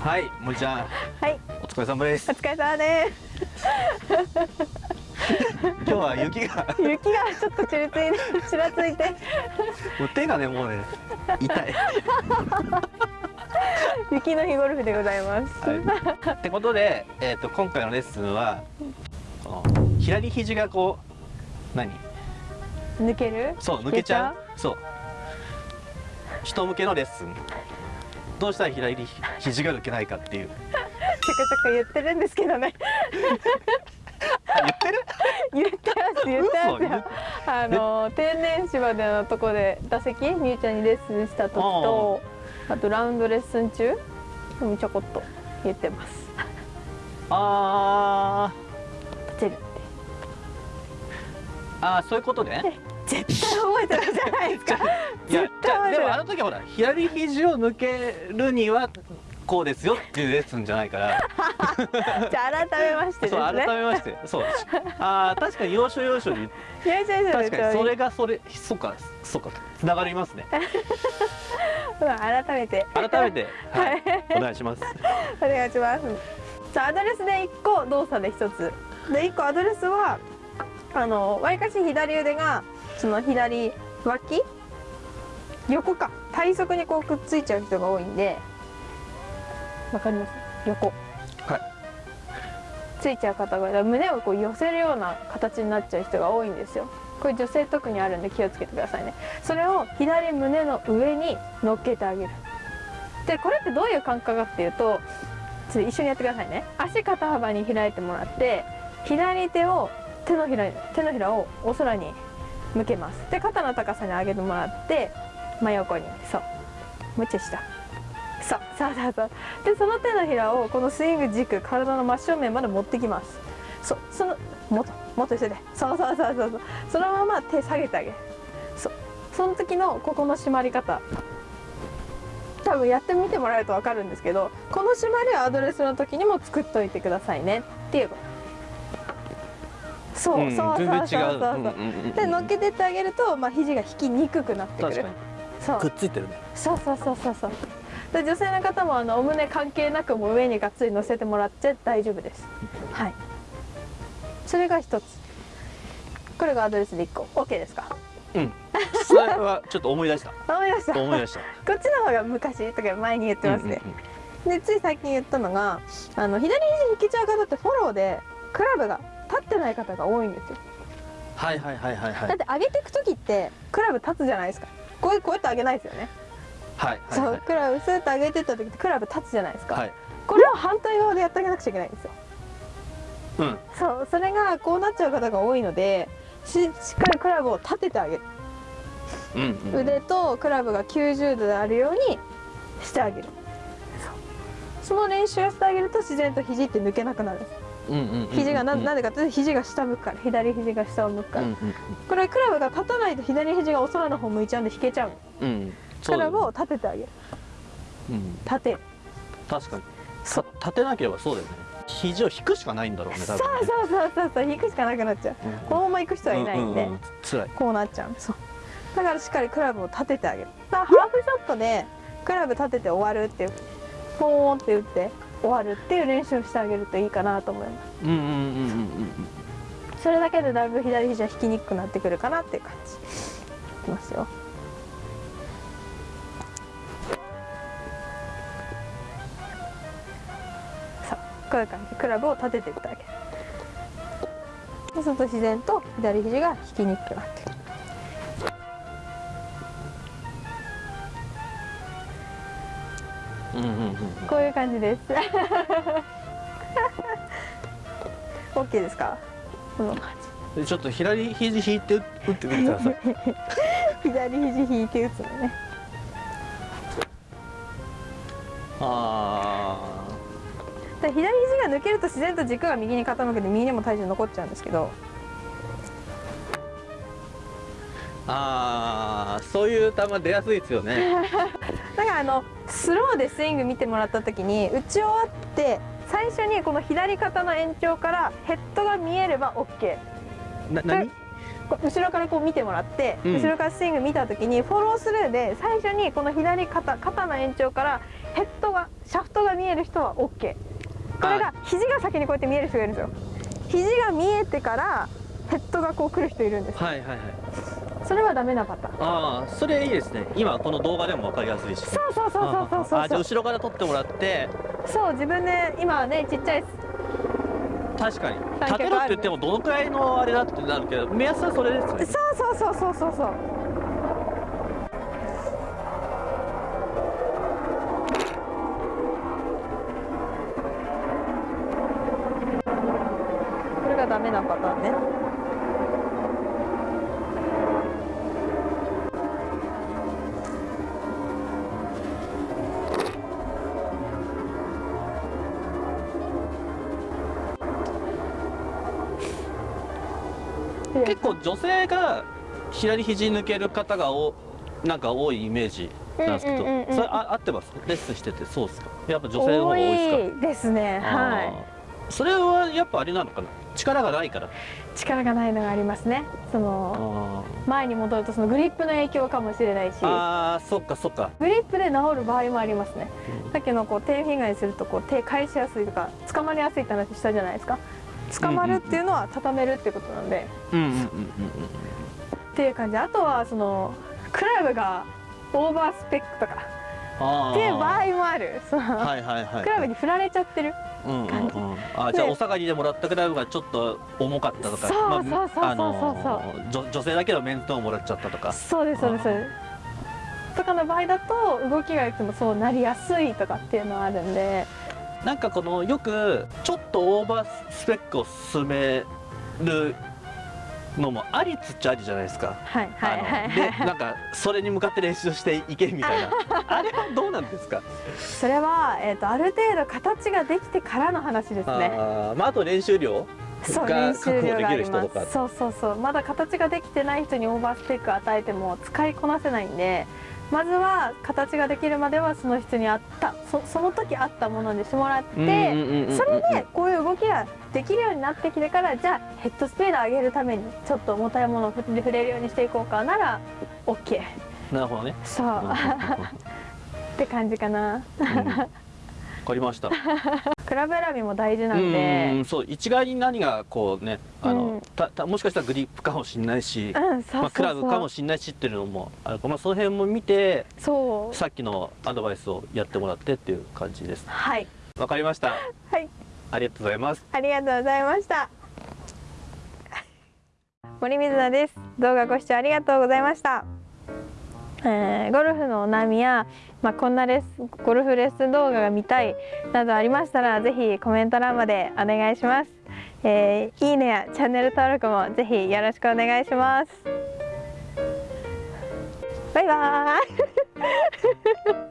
はい、森ちゃん、はい、お疲れ様ですお。疲れ様で今日は雪が、す。雪がちょっとちらついて、ちらついて、もう手がね、もうね、痛い。雪の日ゴルフでございます。はい、ってことで、えっ、と、今回のレッスンは。この左肘がこう、何、抜ける？そう、抜けちゃう。そう。人向けのレッスン。どうしたら左肘が抜けないかっていう。ちょこちょこ言ってるんですけどね。あ言ってる？言ってます言ってます嘘よ。あの天然芝でのとこで打席みゆちゃんにレッスンした時と、あとラウンドレッスン中にちょこっと言ってます。ああー、そういうことね。絶対覚えてるじゃないですか。でもあの時はほら左肘を抜けるにはこうですよっていうレッスンじゃないから。じゃあ改めましてですそうね。改めまして。そう。あー確かに要所要所に。確かにそれがそれそうかそうかつながりますね。うん改めて。改めて、はい、お願いします。お願いします。じゃあアドレスで1個動作で1つ。で1個アドレスはあのわりかし左腕がその左脇？横か。体側にこうくっついちゃう人が多いんで。わかります？横。はい。ついちゃう方が胸をこう寄せるような形になっちゃう人が多いんですよ。これ女性特にあるんで気をつけてくださいね。それを左胸の上に乗っけてあげる。でこれってどういう感覚かっていうとちょっと一緒にやってくださいね。足肩幅に開いてもらって左手を手のひら手のひらをお空に向けます。で肩の高さに上げてもらって真横に。そう。もうちょい下。そう。そうそうそう。でその手のひらをこのスイング軸体の真正面まで持ってきます。そう。そのもっともっと一緒で。そうそうそうそう。そうそのまま手下げてあげる。そう。その時のここの締まり方。多分やってみてもらえると分かるんですけどこの締まりはアドレスの時にも作っといてくださいね。っていうこと。そう、うんそうそうそうそう全然違うで乗っけてってあげると、まあ、肘が引きにくくなってくる。確かに。そう。くっついてるね。そうそうそうそうそう。で女性の方もあのお胸関係なくもう上にがっつり乗せてもらって大丈夫です。はい。それが一つ。これがアドレスで1個。OK ですか？うん。それはちょっと思い出した。思いました。思い出した。こっちの方が昔とか前に言ってますね、うんうんうんでつい最近言ったのがあの左肘引けちゃう方ってフォローでクラブが立ってない方が多いんですよ。はいはいはいはいはい。だって上げていく時ってクラブ立つじゃないですか。こうこうやって上げないですよね、はいはいそうはいクラブスーッと上げてった時ってクラブ立つじゃないですか、はい。これを反対側でやってあげなくちゃいけないんですよ。うん。そうそれがこうなっちゃう方が多いのでししっかりクラブを立ててあげる、うんうん腕とクラブが90度であるようにしてあげる。その練習をしてあげると自然と肘って抜けなくなるんです肘がなうんでかっていうと肘が下向くから左肘が下を向くから、うんこれクラブが立たないと左肘がお空の方向いちゃうんで引けちゃう。のうん。クラブを立ててあげる。うん。立て。る確かに。立てなければそうだよね。肘を引くしかないんだろうねそう多分ね。そうそうそうそう。引くしかなくなっちゃう。うん。このまま行く人はいないんで、ううう辛い。こうなっちゃう。そう。だからしっかりクラブを立ててあげる。だからハーフショットでクラブ立てて終わるっていうポーンって打って終わるっていう練習をしてあげるといいかなと思います。うんうんうんうんうんそれだけでだいぶ左肘は引きにくくなってくるかなっていう感じ。いきますよ。さあこういう感じでクラブを立てていってあげる。そうすると自然と左肘が引きにくくなってくるこういう感じです。OK ですか？この感でちょっと左肘引いて打ってみてくださ。い じ左肘引いて打つのね。あで左肘が抜けると自然と軸が右に傾くんで右にも体重残っちゃうんですけど。ーあー。そういう球出やすいですよね。だからあのスローでスイング見てもらった時に打ち終わって最初にこの左肩の延長からヘッドが見えれば OK な何？後ろからこう見てもらって、うん。後ろからスイング見た時にフォロースルーで最初にこの左肩肩の延長からヘッドがシャフトが見える人は OK これが肘が先にこうやって見える人がいるんですよ。肘が見えてからヘッドがこう来る人いるんですはいはいはいそれはダメなパターン。ああそれいいですね。今この動画でも分かりやすいし。そうそうそうそうそうそうあじゃあ後ろから撮ってもらって。そう自分で今はねちっちゃい。確かに。立てろって言ってもどのくらいのあれだってなるけど目安はそれですね。そうそうそうそうそうそう。これがダメなパターンね結構女性が左肘抜ける方がおなんか多いイメージなんですけど、うんうんうんうん。それあ合ってます？レッスンしててそうですか。やっぱ女性の方が多いですか多いですね。はあー。それはやっぱあれなのかな？力がないから。い力がないのがありますね。そのあ前に戻るとそのグリップの影響かもしれないし。ーあーそっかそっか、グリップで治る場合もありますね。うん。さっきのこう手フィンガーにするとこう手返しやすいとか捕まりやすいって話したじゃないですか捕まるっていうのは畳めるってことなんで、うんうんうんうん。っていう感じ。あとはそのクラブがオーバースペックとか。っていう場合もある。その、はいはいはい。クラブに振られちゃってる。うんうんうん。感じ。あじゃあでお下がりでもらったクラブがちょっと重かったとか。そうそうそうそうまああのそう女女性だけどメントをもらっちゃったとか。そうですそうです。そうですとかの場合だと動きがいつもそうなりやすいとかっていうのはあるんでなんかこのよくちょっとオーバースペックを進めるのもありつっちゃありじゃないですか。はいはいはいはい。なんかそれに向かって練習していけみたいな。あれはどうなんですか、それは、えー、とある程度形ができてからの話ですね。あーまああと練習量？そうが練習量がありまそうそうそう。まだ形ができてない人にオーバースペック与えても使いこなせないんでまずは形ができるまではその人に合ったそその時合ったものにしてもらって、それでこういう動きができるようになってきてからじゃあヘッドスピード上げるためにちょっと重たいものを振って触れるようにしていこうかなら OK なるほどね。そう。って感じかな。うん。わかりました。クラブ選びも大事なうんんで。うんそう一概に何がこうねあの、うん。たたもしかしたらグリップかもしれないし、まあ、クラブかもしれないしっていうのもあるまあ、その辺も見てそう。さっきのアドバイスをやってもらってっていう感じです。はい。わかりました。はい。ありがとうございます。ありがとうございました。森水菜です。動画ご視聴ありがとうございました、えーゴルフのお悩みや、まあ、こんなレスゴルフレッスン動画が見たいなどありましたらぜひコメント欄までお願いします、えーいいねやチャンネル登録もぜひよろしくお願いします。バイバーイ。